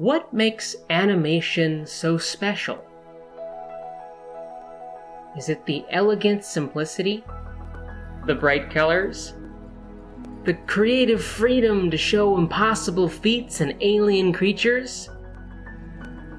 What makes animation so special? Is it the elegant simplicity? The bright colors? The creative freedom to show impossible feats and alien creatures?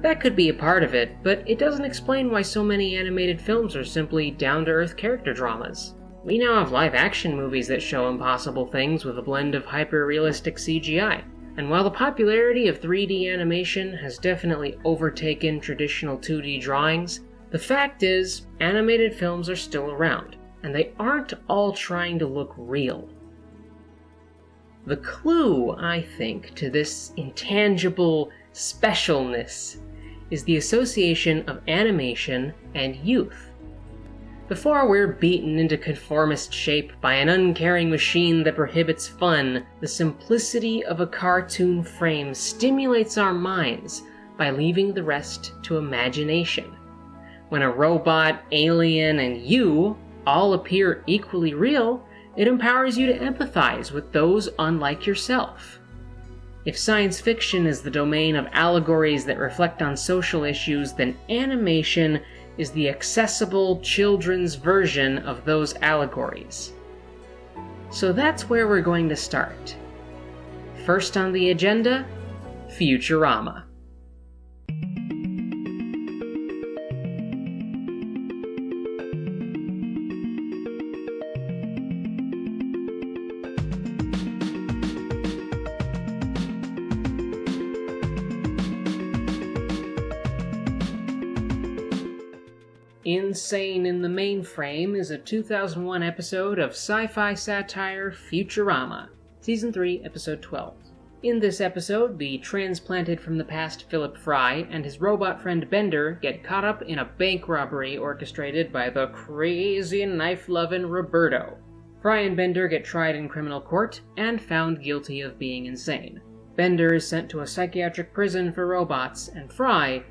That could be a part of it, but it doesn't explain why so many animated films are simply down to earth character dramas. We now have live action movies that show impossible things with a blend of hyper realistic CGI. And while the popularity of 3D animation has definitely overtaken traditional 2D drawings, the fact is, animated films are still around, and they aren't all trying to look real. The clue, I think, to this intangible specialness is the association of animation and youth. Before we're beaten into conformist shape by an uncaring machine that prohibits fun, the simplicity of a cartoon frame stimulates our minds by leaving the rest to imagination. When a robot, alien, and you all appear equally real, it empowers you to empathize with those unlike yourself. If science fiction is the domain of allegories that reflect on social issues, then animation is the accessible children's version of those allegories. So that's where we're going to start. First on the agenda Futurama. Insane in the Mainframe is a 2001 episode of sci fi satire Futurama, Season 3, Episode 12. In this episode, the transplanted from the past Philip Fry and his robot friend Bender get caught up in a bank robbery orchestrated by the crazy knife loving Roberto. Fry and Bender get tried in criminal court and found guilty of being insane. Bender is sent to a psychiatric prison for robots, and Fry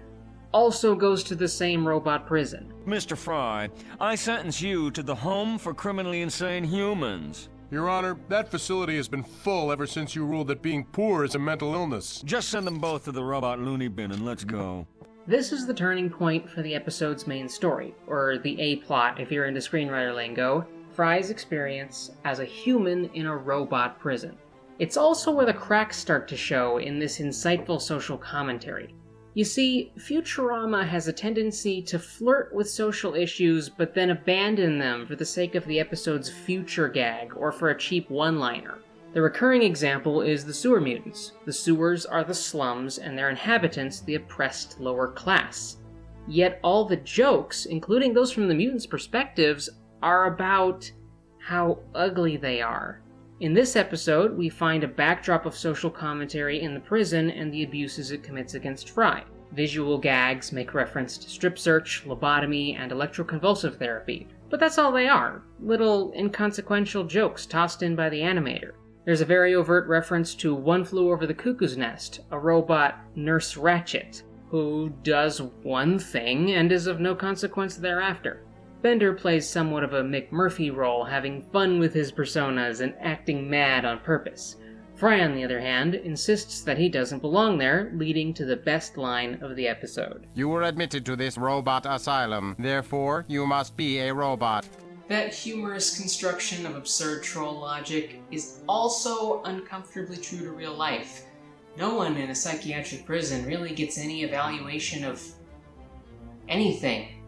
also goes to the same robot prison. Mr. Fry, I sentence you to the Home for Criminally Insane Humans. Your Honor, that facility has been full ever since you ruled that being poor is a mental illness. Just send them both to the robot loony bin and let's go. This is the turning point for the episode's main story, or the A plot if you're into screenwriter lingo, Fry's experience as a human in a robot prison. It's also where the cracks start to show in this insightful social commentary. You see, Futurama has a tendency to flirt with social issues but then abandon them for the sake of the episode's future gag or for a cheap one liner. The recurring example is the sewer mutants. The sewers are the slums and their inhabitants the oppressed lower class. Yet all the jokes, including those from the mutants' perspectives, are about how ugly they are. In this episode, we find a backdrop of social commentary in the prison and the abuses it commits against Fry. Visual gags make reference to strip search, lobotomy, and electroconvulsive therapy, but that's all they are little inconsequential jokes tossed in by the animator. There's a very overt reference to One Flew Over the Cuckoo's Nest, a robot, Nurse Ratchet, who does one thing and is of no consequence thereafter. Bender plays somewhat of a McMurphy role, having fun with his personas and acting mad on purpose. Fry, on the other hand, insists that he doesn't belong there, leading to the best line of the episode. You were admitted to this robot asylum, therefore you must be a robot. That humorous construction of absurd troll logic is also uncomfortably true to real life. No one in a psychiatric prison really gets any evaluation of anything.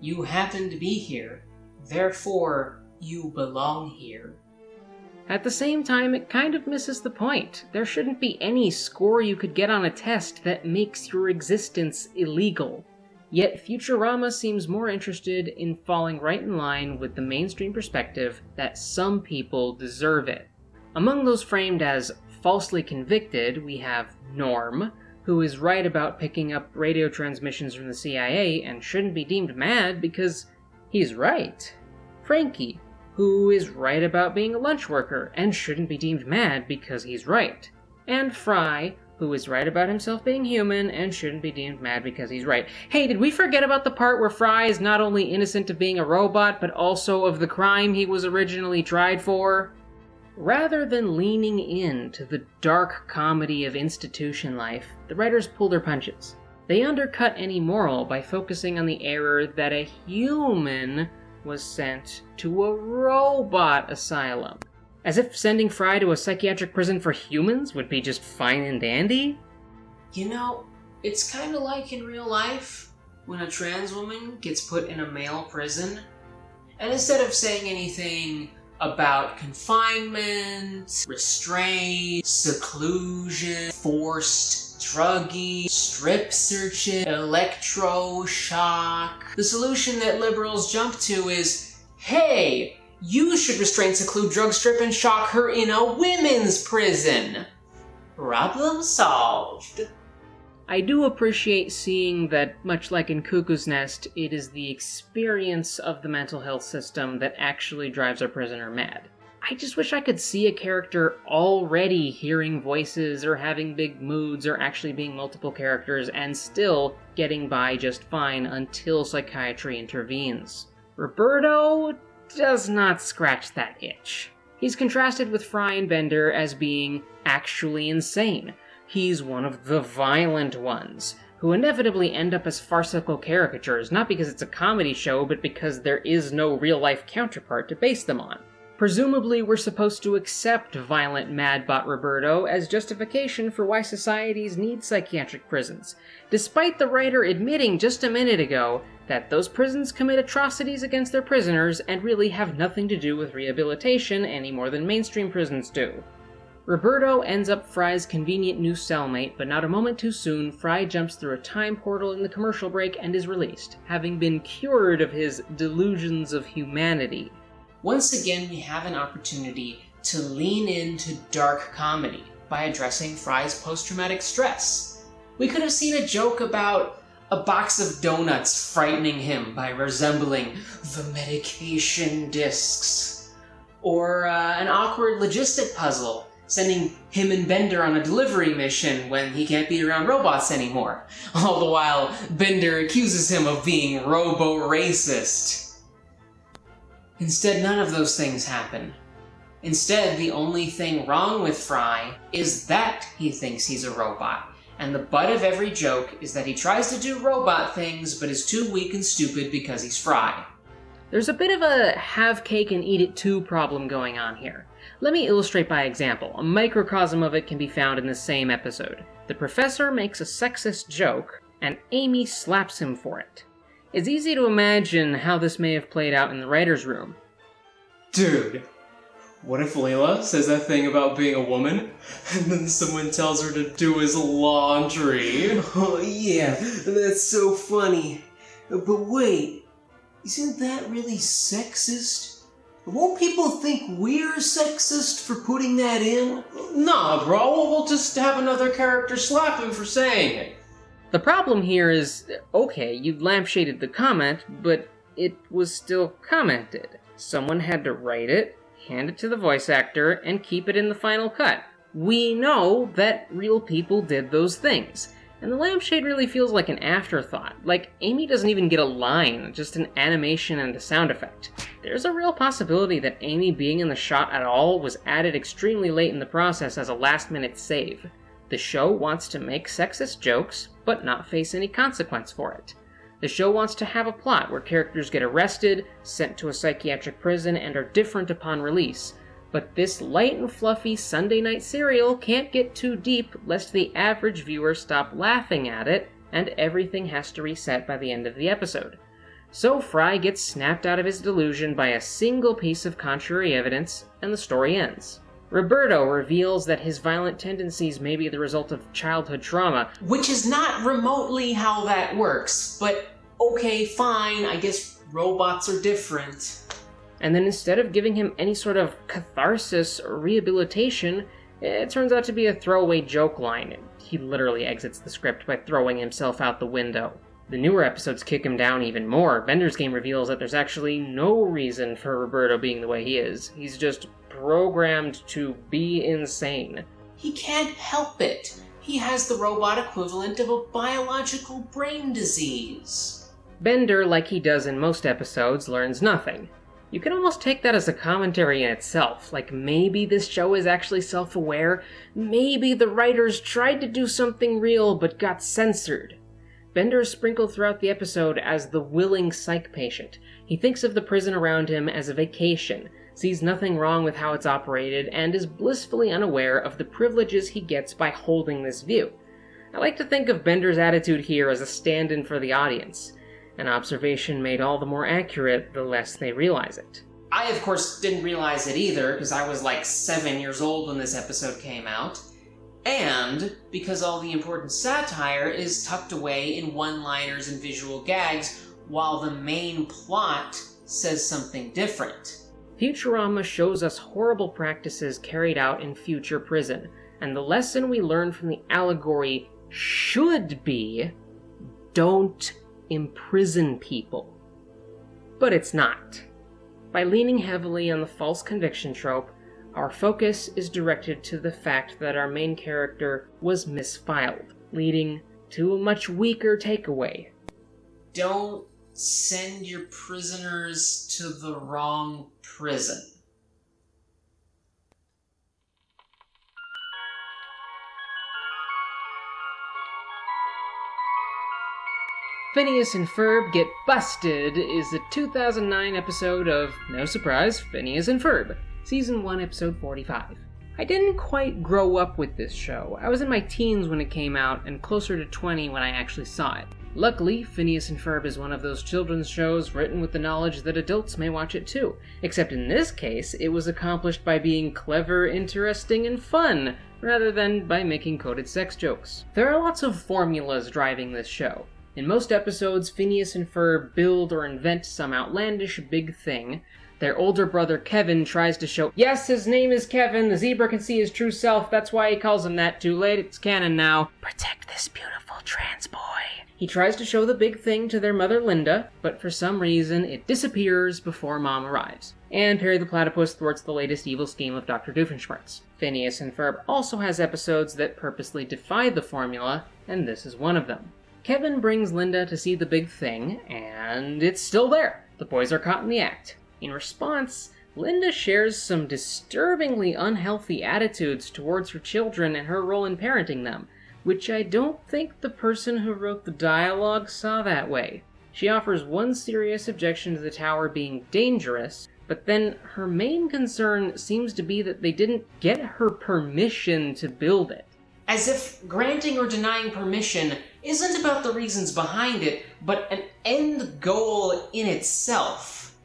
You happen to be here, therefore you belong here. At the same time, it kind of misses the point. There shouldn't be any score you could get on a test that makes your existence illegal. Yet Futurama seems more interested in falling right in line with the mainstream perspective that some people deserve it. Among those framed as falsely convicted, we have Norm, who is right about picking up radio transmissions from the CIA and shouldn't be deemed mad because he's right. Frankie, who is right about being a lunch worker and shouldn't be deemed mad because he's right. And Fry, who is right about himself being human and shouldn't be deemed mad because he's right. Hey, did we forget about the part where Fry is not only innocent of being a robot, but also of the crime he was originally tried for? Rather than leaning in to the dark comedy of institution life, the writers pull their punches. They undercut any moral by focusing on the error that a human was sent to a robot asylum. As if sending Fry to a psychiatric prison for humans would be just fine and dandy? You know, it's kind of like in real life when a trans woman gets put in a male prison, and instead of saying anything about confinement, restraint, seclusion, forced drugging, strip searching, electroshock. The solution that liberals jump to is hey, you should restrain, seclude, drug strip, and shock her in a women's prison. Problem solved. I do appreciate seeing that, much like in Cuckoo's Nest, it is the experience of the mental health system that actually drives our prisoner mad. I just wish I could see a character already hearing voices or having big moods or actually being multiple characters and still getting by just fine until psychiatry intervenes. Roberto does not scratch that itch. He's contrasted with Fry and Bender as being actually insane, he's one of the violent ones, who inevitably end up as farcical caricatures, not because it's a comedy show, but because there is no real life counterpart to base them on. Presumably, we're supposed to accept violent Madbot Roberto as justification for why societies need psychiatric prisons, despite the writer admitting just a minute ago that those prisons commit atrocities against their prisoners and really have nothing to do with rehabilitation any more than mainstream prisons do. Roberto ends up Fry's convenient new cellmate, but not a moment too soon, Fry jumps through a time portal in the commercial break and is released, having been cured of his delusions of humanity. Once again, we have an opportunity to lean into dark comedy by addressing Fry's post traumatic stress. We could have seen a joke about a box of donuts frightening him by resembling the medication discs, or uh, an awkward logistic puzzle sending him and Bender on a delivery mission when he can't be around robots anymore. All the while, Bender accuses him of being robo-racist. Instead, none of those things happen. Instead, the only thing wrong with Fry is that he thinks he's a robot. And the butt of every joke is that he tries to do robot things but is too weak and stupid because he's Fry. There's a bit of a have cake and eat it too problem going on here. Let me illustrate by example. A microcosm of it can be found in the same episode. The professor makes a sexist joke, and Amy slaps him for it. It's easy to imagine how this may have played out in the writer's room. Dude, what if Leela says that thing about being a woman, and then someone tells her to do his laundry? Oh, yeah, that's so funny. But wait, isn't that really sexist? Won't people think we're sexist for putting that in? Nah, bro, we'll just have another character slap him for saying it. The problem here is okay, you lampshaded the comment, but it was still commented. Someone had to write it, hand it to the voice actor, and keep it in the final cut. We know that real people did those things. And the lampshade really feels like an afterthought. Like, Amy doesn't even get a line, just an animation and a sound effect. There's a real possibility that Amy being in the shot at all was added extremely late in the process as a last minute save. The show wants to make sexist jokes, but not face any consequence for it. The show wants to have a plot where characters get arrested, sent to a psychiatric prison, and are different upon release, but this light and fluffy Sunday night serial can't get too deep lest the average viewer stop laughing at it and everything has to reset by the end of the episode. So Fry gets snapped out of his delusion by a single piece of contrary evidence, and the story ends. Roberto reveals that his violent tendencies may be the result of childhood trauma, Which is not remotely how that works, but okay, fine, I guess robots are different. And then instead of giving him any sort of catharsis or rehabilitation, it turns out to be a throwaway joke line. He literally exits the script by throwing himself out the window. The newer episodes kick him down even more. Bender's game reveals that there's actually no reason for Roberto being the way he is. He's just programmed to be insane. He can't help it. He has the robot equivalent of a biological brain disease. Bender, like he does in most episodes, learns nothing. You can almost take that as a commentary in itself. Like maybe this show is actually self aware. Maybe the writers tried to do something real but got censored. Bender is sprinkled throughout the episode as the willing psych patient. He thinks of the prison around him as a vacation, sees nothing wrong with how it's operated, and is blissfully unaware of the privileges he gets by holding this view. I like to think of Bender's attitude here as a stand in for the audience, an observation made all the more accurate the less they realize it. I, of course, didn't realize it either because I was like seven years old when this episode came out. And because all the important satire is tucked away in one liners and visual gags, while the main plot says something different. Futurama shows us horrible practices carried out in future prison, and the lesson we learn from the allegory should be don't imprison people. But it's not. By leaning heavily on the false conviction trope, our focus is directed to the fact that our main character was misfiled, leading to a much weaker takeaway. Don't send your prisoners to the wrong prison. Phineas and Ferb Get Busted is the 2009 episode of, no surprise, Phineas and Ferb, Season 1, Episode 45. I didn't quite grow up with this show. I was in my teens when it came out and closer to 20 when I actually saw it. Luckily, Phineas and Ferb is one of those children's shows written with the knowledge that adults may watch it too. Except in this case, it was accomplished by being clever, interesting, and fun, rather than by making coded sex jokes. There are lots of formulas driving this show. In most episodes, Phineas and Ferb build or invent some outlandish big thing. Their older brother Kevin tries to show, yes, his name is Kevin, the zebra can see his true self, that's why he calls him that. Too late, it's canon now. Protect this beautiful trans boy. He tries to show the big thing to their mother Linda, but for some reason it disappears before mom arrives. And Perry the Platypus thwarts the latest evil scheme of Dr. Doofenshmirtz. Phineas and Ferb also has episodes that purposely defy the formula, and this is one of them. Kevin brings Linda to see the big thing, and it's still there. The boys are caught in the act. In response, Linda shares some disturbingly unhealthy attitudes towards her children and her role in parenting them, which I don't think the person who wrote the dialogue saw that way. She offers one serious objection to the tower being dangerous, but then her main concern seems to be that they didn't get her permission to build it. As if granting or denying permission isn't about the reasons behind it, but an end goal in itself.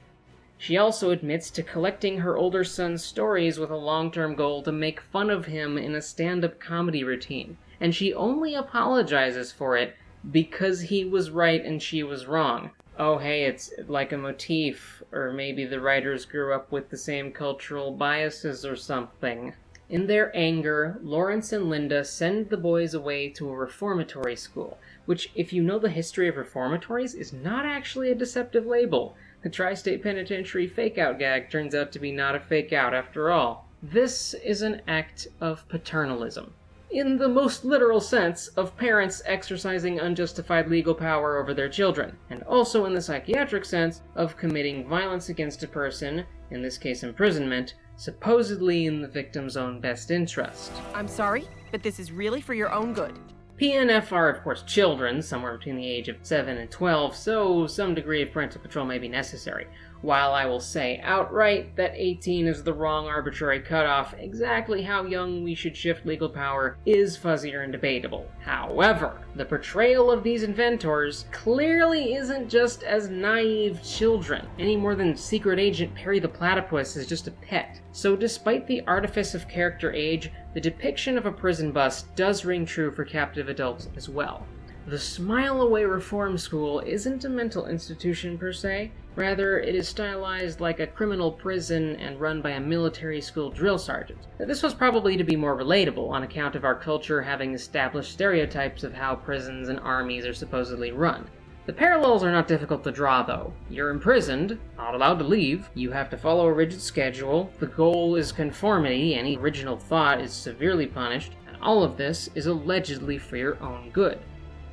She also admits to collecting her older son's stories with a long term goal to make fun of him in a stand up comedy routine, and she only apologizes for it because he was right and she was wrong. Oh, hey, it's like a motif, or maybe the writers grew up with the same cultural biases or something. In their anger, Lawrence and Linda send the boys away to a reformatory school, which, if you know the history of reformatories, is not actually a deceptive label. The Tri State Penitentiary fake out gag turns out to be not a fake out after all. This is an act of paternalism. In the most literal sense of parents exercising unjustified legal power over their children, and also in the psychiatric sense of committing violence against a person, in this case imprisonment, supposedly in the victim's own best interest. I'm sorry, but this is really for your own good. PNF are, of course, children, somewhere between the age of 7 and 12, so some degree of parental control may be necessary. While I will say outright that 18 is the wrong arbitrary cutoff, exactly how young we should shift legal power is fuzzier and debatable. However, the portrayal of these inventors clearly isn't just as naive children, any more than Secret Agent Perry the Platypus is just a pet. So, despite the artifice of character age, the depiction of a prison bus does ring true for captive adults as well. The Smile Away Reform School isn't a mental institution per se, rather, it is stylized like a criminal prison and run by a military school drill sergeant. This was probably to be more relatable on account of our culture having established stereotypes of how prisons and armies are supposedly run. The parallels are not difficult to draw, though. You're imprisoned, not allowed to leave, you have to follow a rigid schedule, the goal is conformity, any original thought is severely punished, and all of this is allegedly for your own good.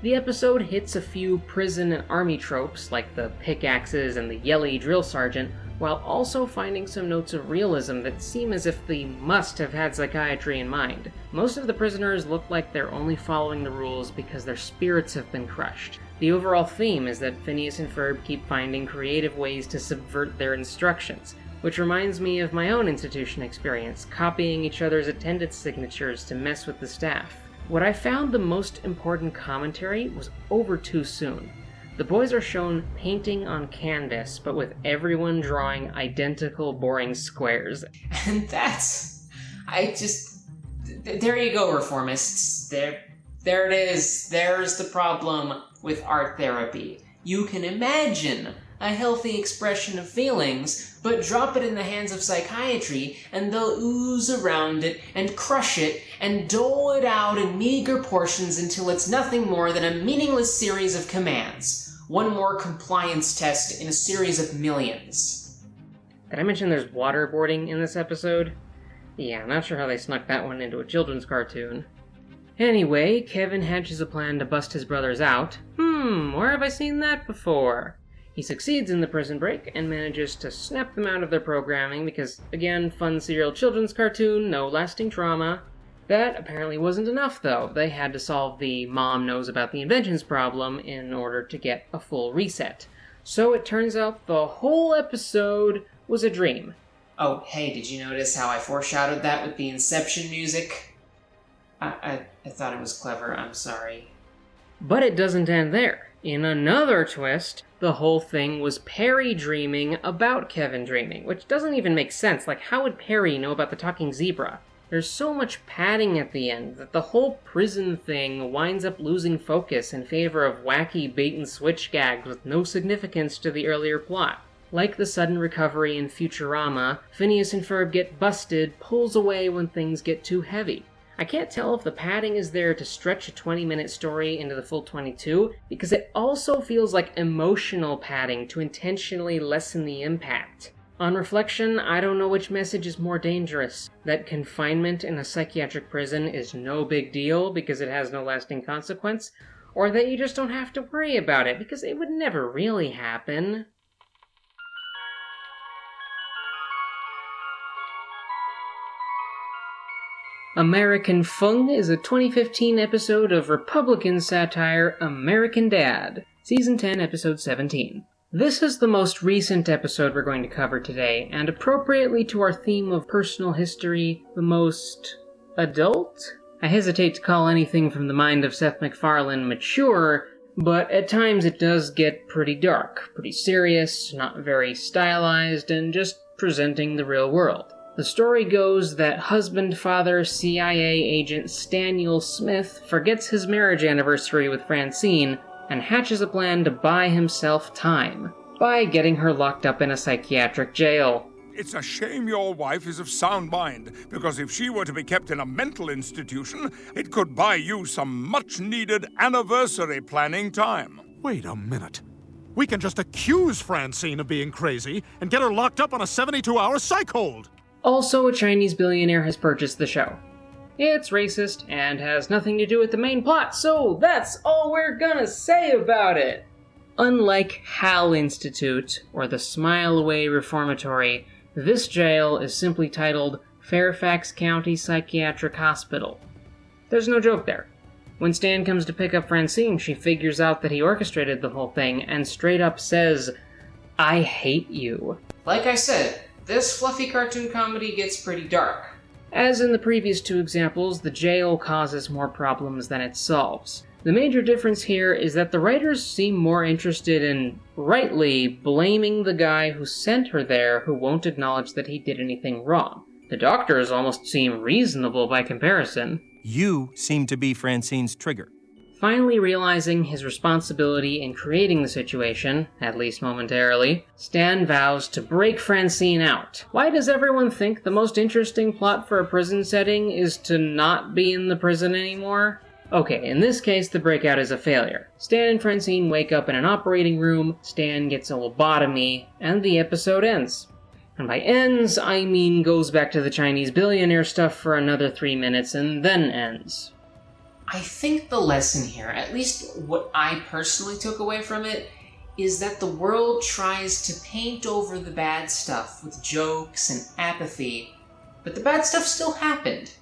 The episode hits a few prison and army tropes, like the pickaxes and the yelly drill sergeant, while also finding some notes of realism that seem as if they must have had psychiatry in mind. Most of the prisoners look like they're only following the rules because their spirits have been crushed. The overall theme is that Phineas and Ferb keep finding creative ways to subvert their instructions, which reminds me of my own institution experience, copying each other's attendance signatures to mess with the staff. What I found the most important commentary was over too soon. The boys are shown painting on canvas, but with everyone drawing identical boring squares. And that's. I just. th- There you go, reformists. There. There it is. There's the problem with art therapy. You can imagine a healthy expression of feelings, but drop it in the hands of psychiatry, and they'll ooze around it and crush it and dole it out in meager portions until it's nothing more than a meaningless series of commands. One more compliance test in a series of millions. Did I mention there's waterboarding in this episode? Yeah, I'm not sure how they snuck that one into a children's cartoon. Anyway, Kevin hatches a plan to bust his brothers out. Hmm, where have I seen that before? He succeeds in the prison break and manages to snap them out of their programming because, again, fun serial children's cartoon, no lasting trauma. That apparently wasn't enough, though. They had to solve the mom knows about the inventions problem in order to get a full reset. So it turns out the whole episode was a dream. Oh, hey, did you notice how I foreshadowed that with the Inception music? I, I, I thought it was clever, I'm sorry. But it doesn't end there. In another twist, the whole thing was Perry dreaming about Kevin dreaming, which doesn't even make sense. Like, how would Perry know about the talking zebra? There's so much padding at the end that the whole prison thing winds up losing focus in favor of wacky bait and switch gags with no significance to the earlier plot. Like the sudden recovery in Futurama, Phineas and Ferb get busted, pulls away when things get too heavy. I can't tell if the padding is there to stretch a 20 minute story into the full 22, because it also feels like emotional padding to intentionally lessen the impact. On reflection, I don't know which message is more dangerous that confinement in a psychiatric prison is no big deal because it has no lasting consequence, or that you just don't have to worry about it because it would never really happen. American Fung is a 2015 episode of Republican satire American Dad, Season 10, Episode 17. This is the most recent episode we're going to cover today, and appropriately to our theme of personal history, the most adult? I hesitate to call anything from the mind of Seth MacFarlane mature, but at times it does get pretty dark, pretty serious, not very stylized, and just presenting the real world. The story goes that husband father CIA agent Staniel Smith forgets his marriage anniversary with Francine and hatches a plan to buy himself time by getting her locked up in a psychiatric jail. It's a shame your wife is of sound mind, because if she were to be kept in a mental institution, it could buy you some much needed anniversary planning time. Wait a minute. We can just accuse Francine of being crazy and get her locked up on a 72 hour psych hold. Also, a Chinese billionaire has purchased the show. It's racist and has nothing to do with the main plot, so that's all we're gonna say about it. Unlike Hal Institute or the Smile Away Reformatory, this jail is simply titled Fairfax County Psychiatric Hospital. There's no joke there. When Stan comes to pick up Francine, she figures out that he orchestrated the whole thing and straight up says, I hate you. Like I said, this fluffy cartoon comedy gets pretty dark. As in the previous two examples, the jail causes more problems than it solves. The major difference here is that the writers seem more interested in, rightly, blaming the guy who sent her there who won't acknowledge that he did anything wrong. The doctors almost seem reasonable by comparison. You seem to be Francine's trigger. Finally realizing his responsibility in creating the situation, at least momentarily, Stan vows to break Francine out. Why does everyone think the most interesting plot for a prison setting is to not be in the prison anymore? Okay, in this case, the breakout is a failure. Stan and Francine wake up in an operating room, Stan gets a lobotomy, and the episode ends. And by ends, I mean goes back to the Chinese billionaire stuff for another three minutes and then ends. I think the lesson here, at least what I personally took away from it, is that the world tries to paint over the bad stuff with jokes and apathy, but the bad stuff still happened.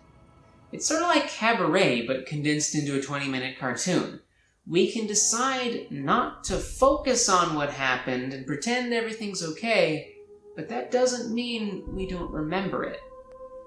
It's sort of like Cabaret, but condensed into a 20 minute cartoon. We can decide not to focus on what happened and pretend everything's okay, but that doesn't mean we don't remember it.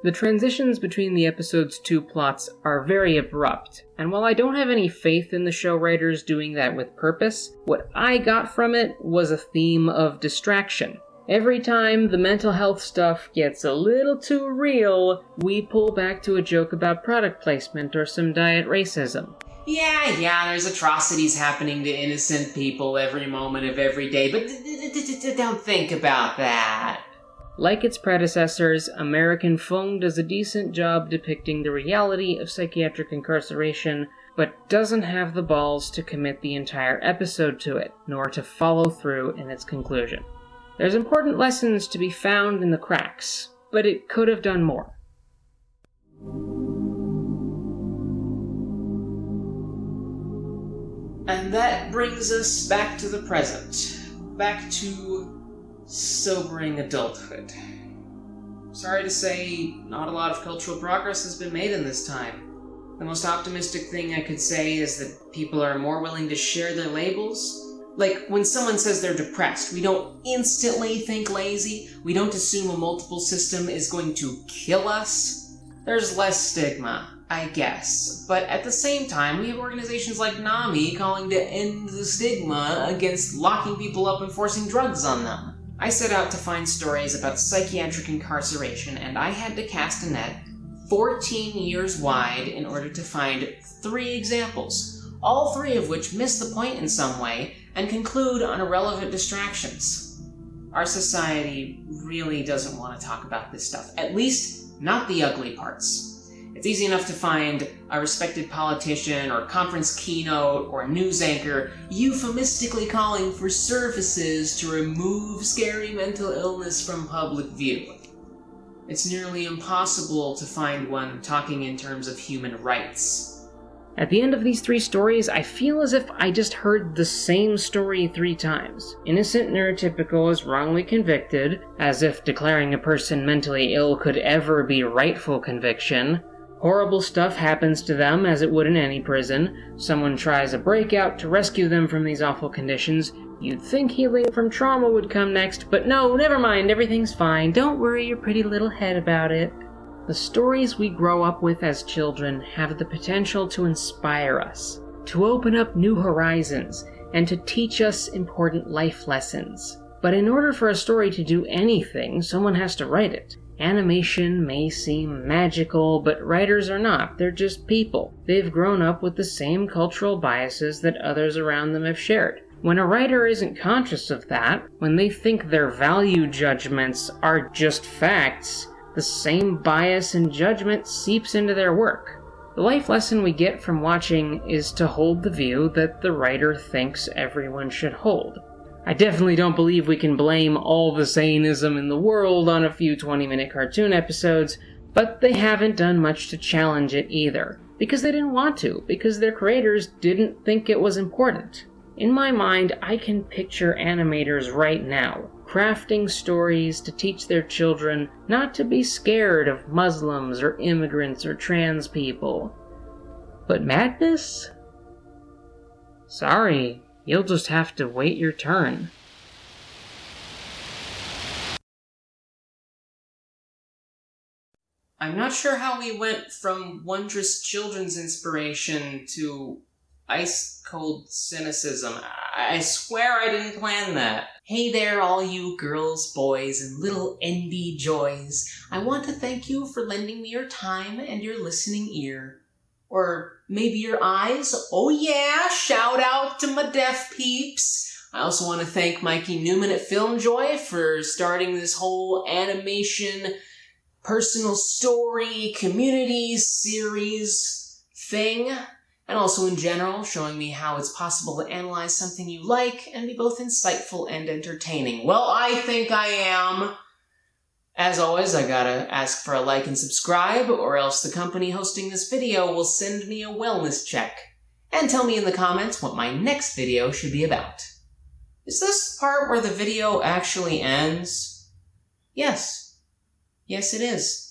The transitions between the episode's two plots are very abrupt, and while I don't have any faith in the show writers doing that with purpose, what I got from it was a theme of distraction. Every time the mental health stuff gets a little too real, we pull back to a joke about product placement or some diet racism. Yeah, yeah, there's atrocities happening to innocent people every moment of every day, but don't think about that. Like its predecessors, American Fung does a decent job depicting the reality of psychiatric incarceration, but doesn't have the balls to commit the entire episode to it, nor to follow through in its conclusion. There's important lessons to be found in the cracks, but it could have done more. And that brings us back to the present. Back to sobering adulthood. Sorry to say, not a lot of cultural progress has been made in this time. The most optimistic thing I could say is that people are more willing to share their labels. Like, when someone says they're depressed, we don't instantly think lazy. We don't assume a multiple system is going to kill us. There's less stigma, I guess. But at the same time, we have organizations like NAMI calling to end the stigma against locking people up and forcing drugs on them. I set out to find stories about psychiatric incarceration, and I had to cast a net 14 years wide in order to find three examples, all three of which miss the point in some way and conclude on irrelevant distractions. Our society really doesn't want to talk about this stuff, at least not the ugly parts. It's easy enough to find a respected politician or conference keynote or news anchor euphemistically calling for services to remove scary mental illness from public view. It's nearly impossible to find one talking in terms of human rights. At the end of these three stories, I feel as if I just heard the same story three times. Innocent neurotypical is wrongly convicted, as if declaring a person mentally ill could ever be rightful conviction. Horrible stuff happens to them as it would in any prison. Someone tries a breakout to rescue them from these awful conditions. You'd think healing from trauma would come next, but no, never mind, everything's fine. Don't worry your pretty little head about it. The stories we grow up with as children have the potential to inspire us, to open up new horizons, and to teach us important life lessons. But in order for a story to do anything, someone has to write it. Animation may seem magical, but writers are not. They're just people. They've grown up with the same cultural biases that others around them have shared. When a writer isn't conscious of that, when they think their value judgments are just facts, the same bias and judgment seeps into their work. The life lesson we get from watching is to hold the view that the writer thinks everyone should hold. I definitely don't believe we can blame all the sanism in the world on a few 20 minute cartoon episodes, but they haven't done much to challenge it either. Because they didn't want to, because their creators didn't think it was important. In my mind, I can picture animators right now crafting stories to teach their children not to be scared of Muslims or immigrants or trans people. But madness? Sorry, You'll just have to wait your turn. I'm not sure how we went from wondrous children's inspiration to ice cold cynicism. I swear I didn't plan that. Hey there, all you girls, boys, and little NB joys. I want to thank you for lending me your time and your listening ear. Or maybe your eyes. Oh yeah, shout out to my deaf peeps. I also want to thank Mikey Neumann at FilmJoy for starting this whole animation, personal story, community series thing. And also in general, showing me how it's possible to analyze something you like and be both insightful and entertaining. Well, I think I am. As always, I gotta ask for a like and subscribe, or else the company hosting this video will send me a wellness check. And tell me in the comments what my next video should be about. Is this the part where the video actually ends? Yes. Yes, it is.